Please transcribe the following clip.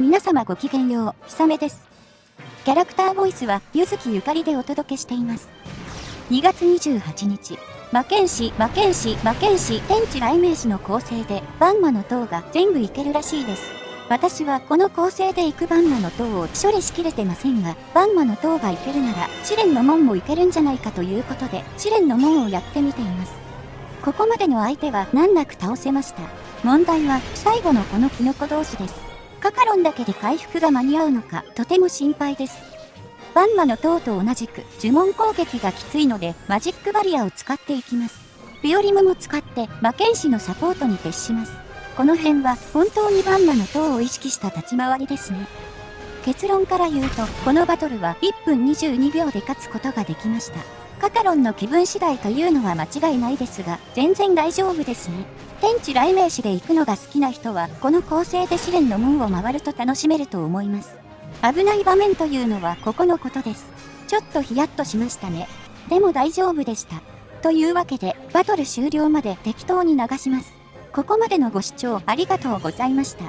皆様ごきげんよう、ひさめです。キャラクターボイスは、ゆずきゆかりでお届けしています。2月28日、魔剣士、魔剣士、魔剣士、天地雷鳴士の構成で、バンマの塔が全部いけるらしいです。私はこの構成で行くバンマの塔を処理しきれてませんが、バンマの塔がいけるなら、試練の門もいけるんじゃないかということで、試練の門をやってみています。ここまでの相手は難なく倒せました。問題は、最後のこのキノコ同士です。カカロンだけで回復が間に合うのか、とても心配です。バンマの塔と同じく、呪文攻撃がきついので、マジックバリアを使っていきます。ビオリムも使って、魔剣士のサポートに徹します。この辺は、本当にバンマの塔を意識した立ち回りですね。結論から言うと、このバトルは1分22秒で勝つことができました。カカロンの気分次第というのは間違いないですが、全然大丈夫ですね。天地雷鳴士で行くのが好きな人は、この構成で試練の門を回ると楽しめると思います。危ない場面というのはここのことです。ちょっとヒヤッとしましたね。でも大丈夫でした。というわけで、バトル終了まで適当に流します。ここまでのご視聴ありがとうございました。